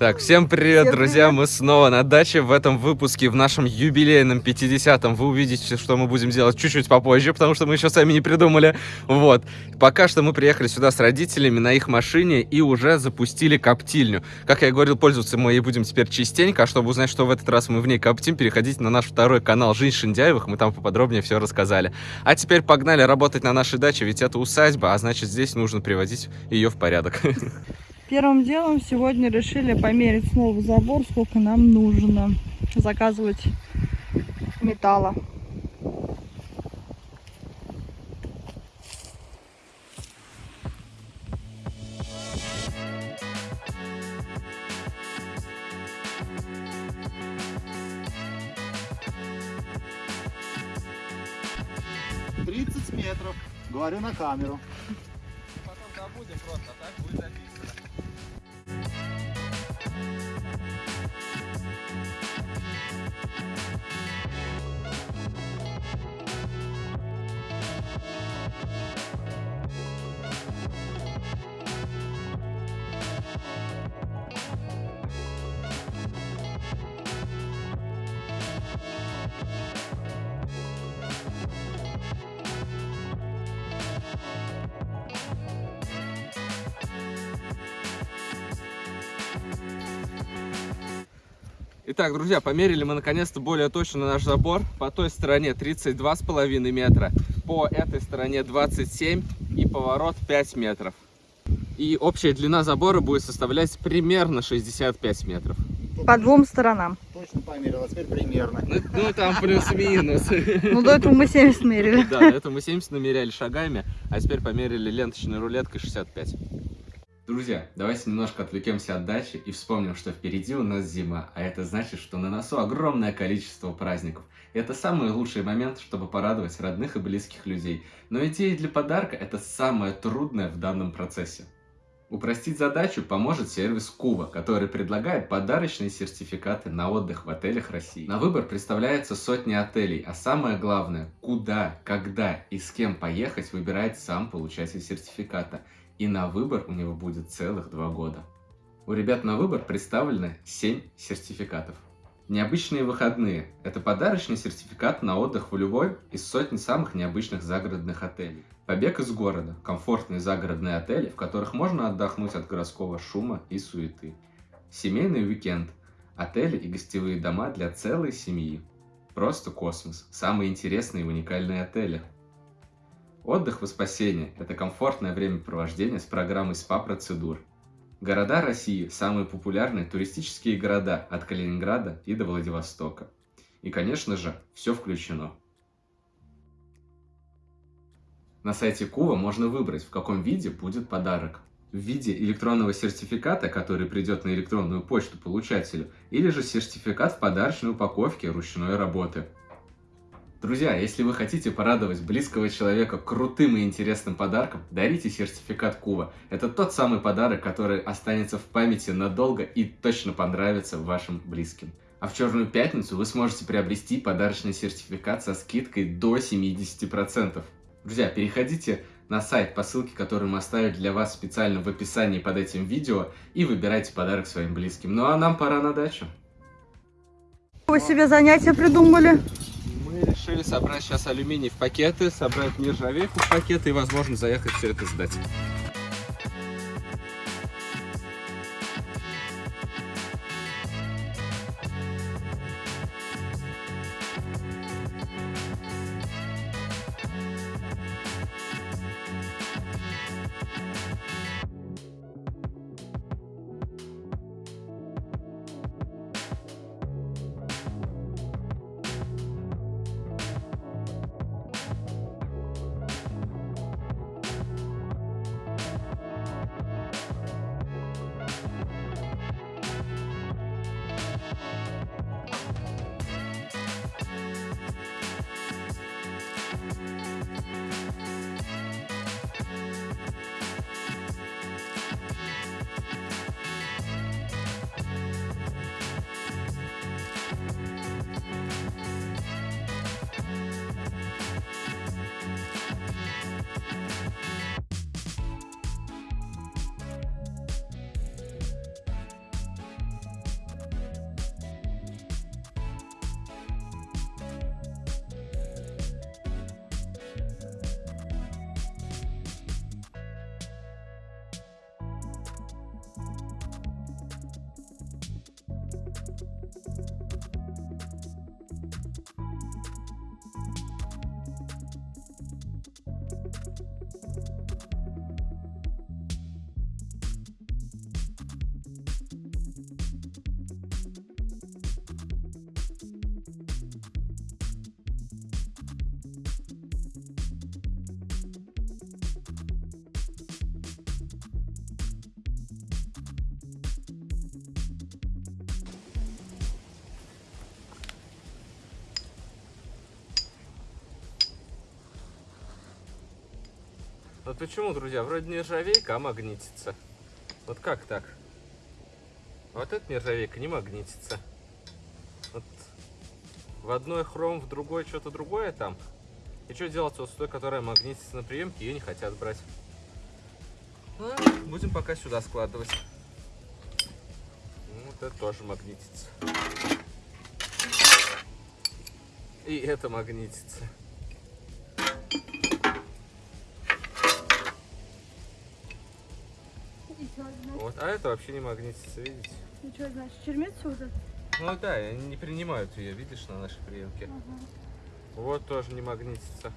Так, всем привет, Всем друзья! привет. Мы снова на даче. В этом выпуске, в нашем юбилейном 50-м, вы увидите, что мы будем делать чуть-чуть попозже, потому что мы еще сами не придумали. Вот. Пока что мы приехали сюда с родителями на их машине и уже запустили коптильню. Как я и говорил, пользоваться мы ей будем теперь частенько, а чтобы узнать, что в этот раз мы в ней коптим, переходите на наш второй канал «Жизнь Шиндяевых», мы там поподробнее все рассказали. А теперь погнали работать на нашей даче, ведь это усадьба, а значит здесь нужно приводить ее в порядок. Первым делом сегодня решили померить снова забор, сколько нам нужно заказывать металла. — 30 метров. Говорю на камеру. Потом забудем просто, так будет Итак, друзья, померили мы наконец-то более точно наш забор. По той стороне 32,5 метра, по этой стороне 27 и поворот 5 метров. И общая длина забора будет составлять примерно 65 метров. По двум сторонам. Точно померил, а теперь примерно. Ну, ну, там плюс-минус. Ну, до этого мы 70 мерили. Да, это мы 70 намеряли шагами, а теперь померили ленточной рулеткой 65. Друзья, давайте немножко отвлекемся от дачи и вспомним, что впереди у нас зима, а это значит, что на носу огромное количество праздников. И это самый лучший момент, чтобы порадовать родных и близких людей. Но идея для подарка – это самое трудное в данном процессе. Упростить задачу поможет сервис Кува, который предлагает подарочные сертификаты на отдых в отелях России. На выбор представляется сотни отелей, а самое главное, куда, когда и с кем поехать выбирает сам получатель сертификата. И на выбор у него будет целых два года. У ребят на выбор представлены 7 сертификатов. Необычные выходные – это подарочный сертификат на отдых в любой из сотни самых необычных загородных отелей. Побег из города – комфортные загородные отели, в которых можно отдохнуть от городского шума и суеты. Семейный уикенд – отели и гостевые дома для целой семьи. Просто космос – самые интересные и уникальные отели. Отдых во спасение – это комфортное времяпровождение с программой СПА-процедур. Города России – самые популярные туристические города от Калининграда и до Владивостока. И, конечно же, все включено. На сайте Кува можно выбрать, в каком виде будет подарок. В виде электронного сертификата, который придет на электронную почту получателю, или же сертификат в подарочной упаковке ручной работы. Друзья, если вы хотите порадовать близкого человека крутым и интересным подарком, дарите сертификат Кува. Это тот самый подарок, который останется в памяти надолго и точно понравится вашим близким. А в Черную Пятницу вы сможете приобрести подарочный сертификат со скидкой до 70%. Друзья, переходите на сайт по ссылке, которую мы оставили для вас специально в описании под этим видео и выбирайте подарок своим близким. Ну а нам пора на дачу. Вы себе занятия придумали? Мы решили собрать сейчас алюминий в пакеты, собрать нержавейку в пакеты и, возможно, заехать все это сдать. Вот почему, друзья, вроде нержавейка, а магнитится. Вот как так? Вот эта нержавейка не магнитится. Вот в одной хром, в другой что-то другое там. И что делать вот с той, которая магнитится на приемке, ее не хотят брать. Ну, будем пока сюда складывать. Ну, Вот это тоже магнитится. И это магнитится. Вот, а это вообще не магнитится, видите? Ну что, значит, чермится вот это? Ну да, они не принимают ее, видишь, на нашей приемке. Вот тоже не магнитится.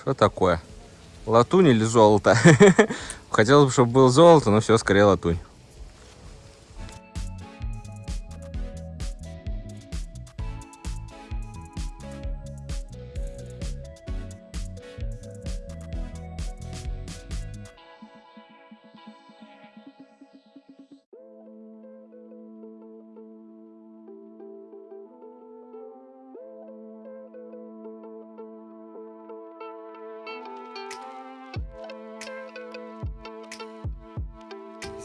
Что такое? Латунь или золото? Хотелось бы, чтобы было золото, но все, скорее латунь.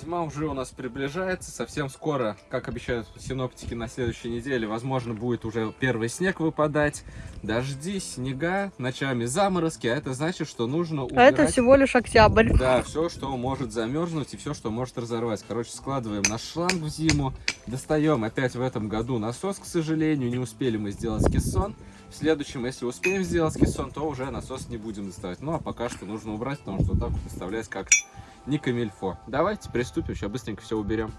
Зима уже у нас приближается, совсем скоро, как обещают синоптики, на следующей неделе, возможно, будет уже первый снег выпадать, дожди, снега, ночами заморозки, а это значит, что нужно А убирать... это всего лишь октябрь. Да, все, что может замерзнуть и все, что может разорвать. Короче, складываем наш шланг в зиму, достаем опять в этом году насос, к сожалению, не успели мы сделать кессон. В следующем, если успеем сделать кессон, то уже насос не будем доставать. Ну, а пока что нужно убрать, потому что так вот выставлять как не камильфо. Давайте приступим, сейчас быстренько все уберем.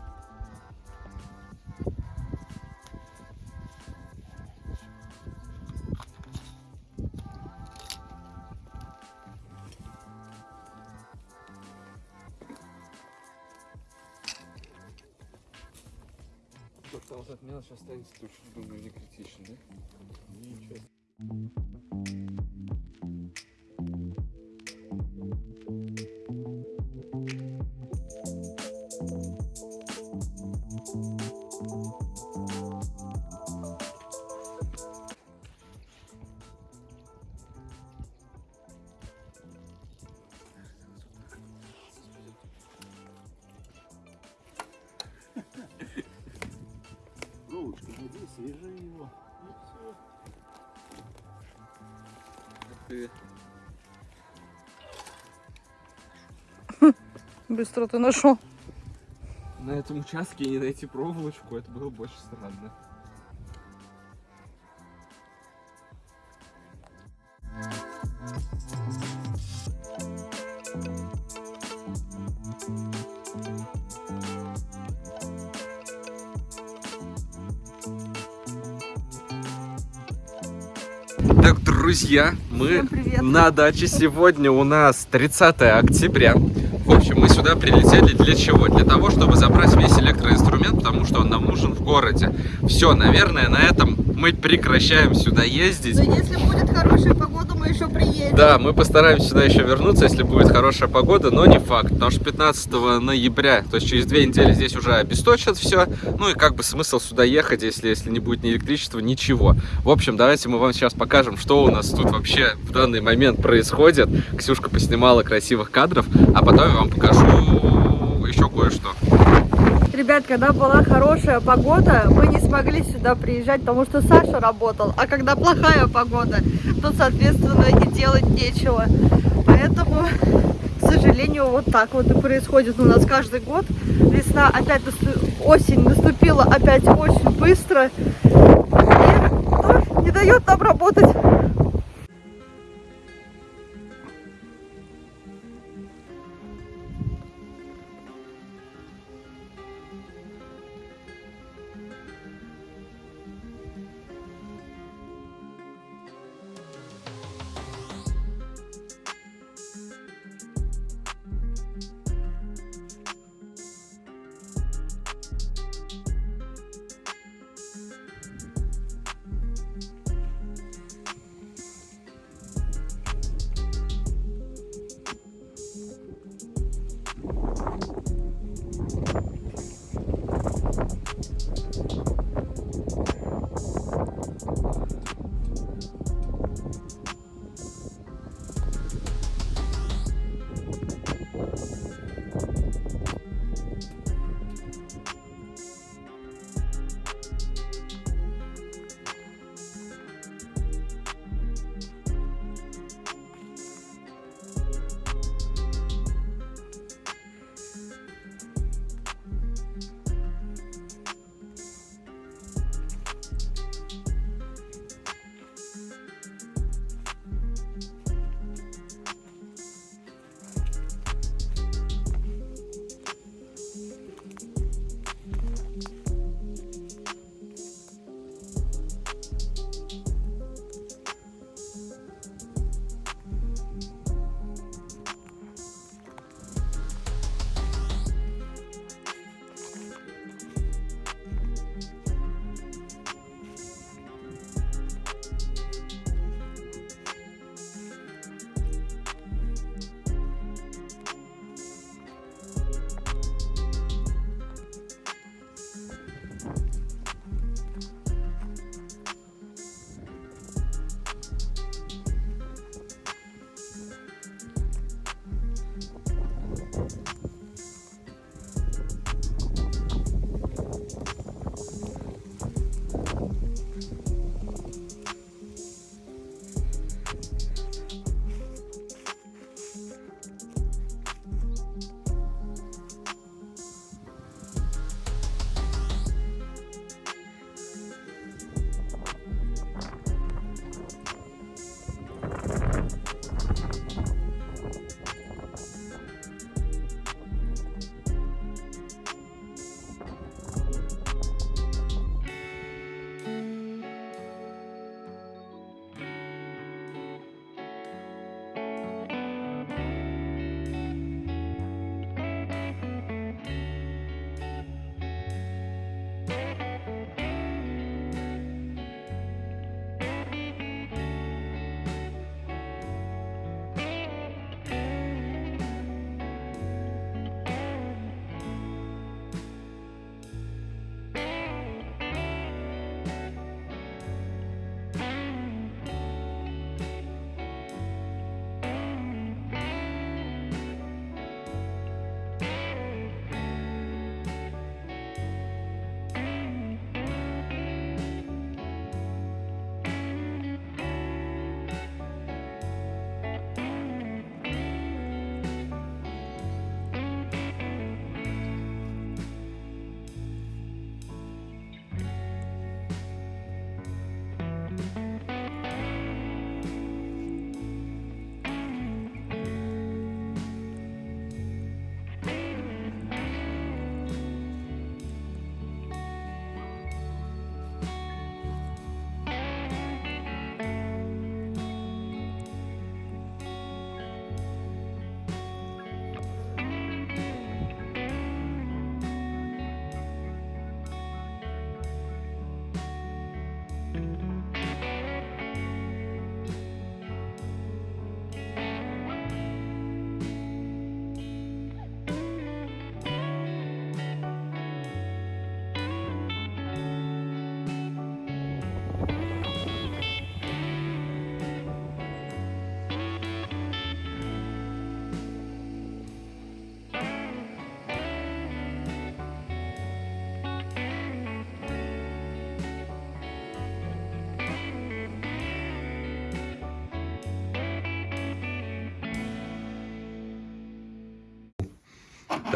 Там вот мелочь останется, тоже, думаю, не критично, да? Ничего. Быстро ты нашел. на этом участке не найти проволочку, это было больше странно. Друзья, мы на даче. Сегодня у нас 30 октября. В общем, мы сюда прилетели для чего? Для того, чтобы забрать весь электроинструмент, потому что он нам нужен в городе. Все, наверное, на этом мы прекращаем сюда ездить. Но если будет хорошая погода, мы еще приедем. Да, мы постараемся сюда еще вернуться, если будет хорошая погода, но не факт, потому что 15 ноября, то есть через две недели здесь уже обесточат все, ну и как бы смысл сюда ехать, если, если не будет ни электричества, ничего. В общем, давайте мы вам сейчас покажем, что у нас тут вообще в данный момент происходит. Ксюшка поснимала красивых кадров, а потом вам покажу еще кое-что. Ребят, когда была хорошая погода, мы не смогли сюда приезжать, потому что Саша работал. А когда плохая погода, то, соответственно, и делать нечего. Поэтому, к сожалению, вот так вот и происходит у нас каждый год. Весна опять, насту- осень наступила опять очень быстро. ну, не дает нам работать.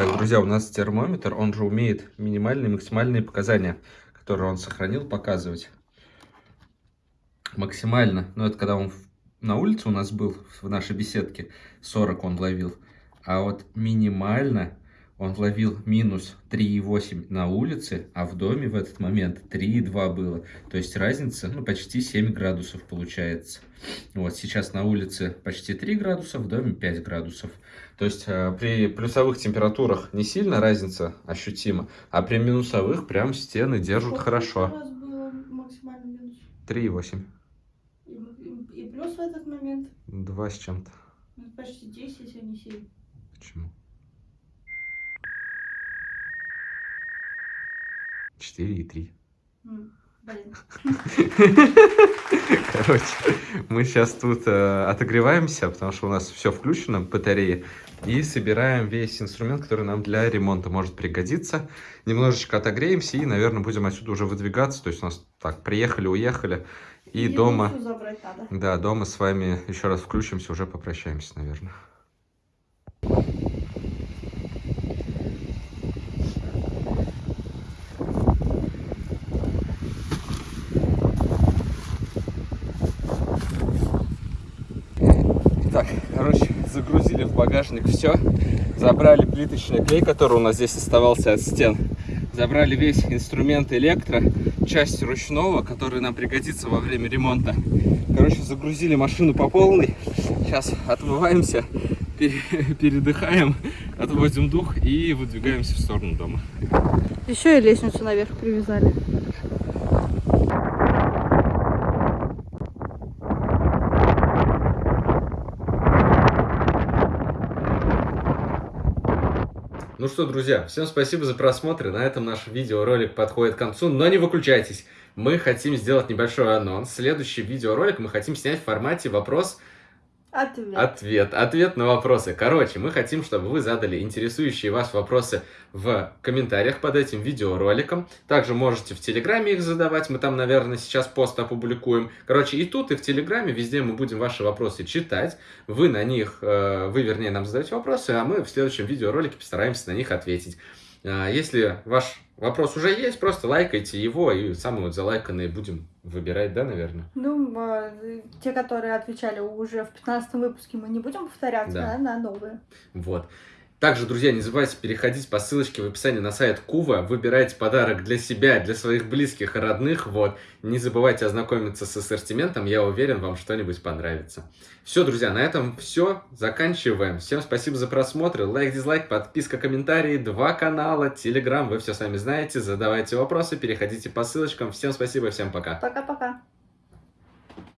Так, друзья, у нас термометр, он же умеет минимальные и максимальные показания, которые он сохранил, показывать. максимально, ну это когда он на улице у нас был, в нашей беседке, 40 он ловил. А вот минимально он ловил минус 3,8 на улице, а в доме в этот момент 3,2 было. То есть разница, ну, почти 7 градусов получается. Вот сейчас на улице почти 3 градуса, в доме 5 градусов. То есть э, при плюсовых температурах не сильно разница ощутима, а при минусовых прям стены держат хорошо. максимальный минус? 3,8. И, и- и плюс в этот момент 2 с чем-то. ну, почти 10, а не 7. Почему? 4 и 3. М, Блин. Короче, мы сейчас тут э, отогреваемся, потому что у нас все включено, батареи, и собираем весь инструмент, который нам для ремонта может пригодиться. Немножечко отогреемся и, наверное, будем отсюда уже выдвигаться. То есть у нас так, приехали, уехали, и дома... забрать надо. Да, дома с вами еще раз включимся, уже попрощаемся, наверное. Так, короче, загрузили в багажник все. Забрали плиточный клей, который у нас здесь оставался от стен. Забрали весь инструмент электро, часть ручного, который нам пригодится во время ремонта. Короче, загрузили машину по полной. Сейчас отмываемся, пере- передыхаем, отводим дух и выдвигаемся в сторону дома. Еще и лестницу наверх привязали. Ну что, друзья, всем спасибо за просмотр. На этом наш видеоролик подходит к концу, но не выключайтесь. Мы хотим сделать небольшой анонс. Следующий видеоролик мы хотим снять в формате вопрос Ответ. Ответ. Ответ на вопросы. Короче, мы хотим, чтобы вы задали интересующие вас вопросы в комментариях под этим видеороликом. Также можете в Телеграме их задавать. Мы там, наверное, сейчас пост опубликуем. Короче, и тут, и в Телеграме, везде мы будем ваши вопросы читать. Вы на них, э, вы, вернее, нам задаете вопросы, а мы в следующем видеоролике постараемся на них ответить. А, Если ваш вопрос уже есть, просто лайкайте его, и самые вот залайканные будем выбирать, да, наверное? Ну, а, те, которые отвечали уже в 15 выпуске, мы не будем повторяться Да. да, на новые. Вот. Также, друзья, не забывайте переходить по ссылочке в описании на сайт Кува, выбирайте подарок для себя, для своих близких и родных, вот. Не забывайте ознакомиться с ассортиментом, я уверен, вам что-нибудь понравится. Все, друзья, на этом все, заканчиваем. Всем спасибо за просмотр, лайк, дизлайк, подписка, комментарии, два канала, телеграм, вы все сами знаете, задавайте вопросы, переходите по ссылочкам. Всем спасибо, всем пока. Пока-пока.